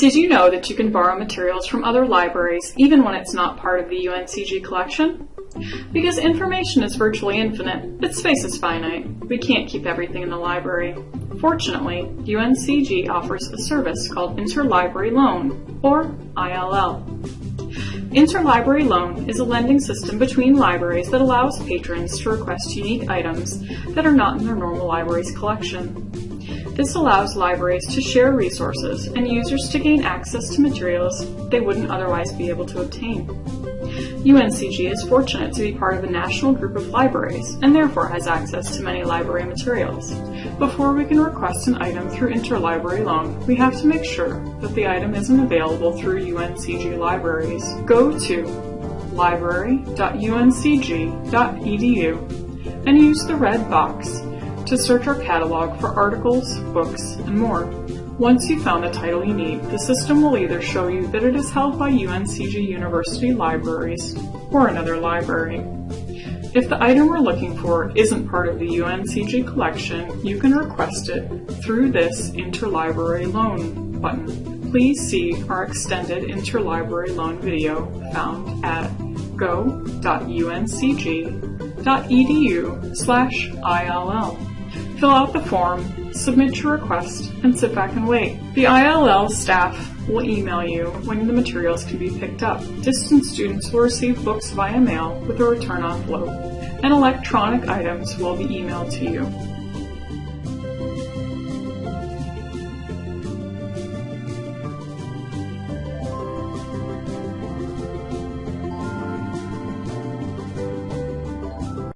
Did you know that you can borrow materials from other libraries even when it's not part of the UNCG collection? Because information is virtually infinite, but space is finite. We can't keep everything in the library. Fortunately, UNCG offers a service called Interlibrary Loan, or ILL. Interlibrary Loan is a lending system between libraries that allows patrons to request unique items that are not in their normal library's collection. This allows libraries to share resources and users to gain access to materials they wouldn't otherwise be able to obtain. UNCG is fortunate to be part of a national group of libraries and therefore has access to many library materials. Before we can request an item through interlibrary loan, we have to make sure that the item isn't available through UNCG libraries. Go to library.uncg.edu and use the red box to search our catalog for articles, books, and more. Once you've found the title you need, the system will either show you that it is held by UNCG University Libraries or another library. If the item we're looking for isn't part of the UNCG collection, you can request it through this Interlibrary Loan button. Please see our extended interlibrary loan video found at go.uncg.edu slash ILL. Fill out the form, submit your request, and sit back and wait. The ILL staff will email you when the materials can be picked up. Distance students will receive books via mail with a return envelope, and electronic items will be emailed to you.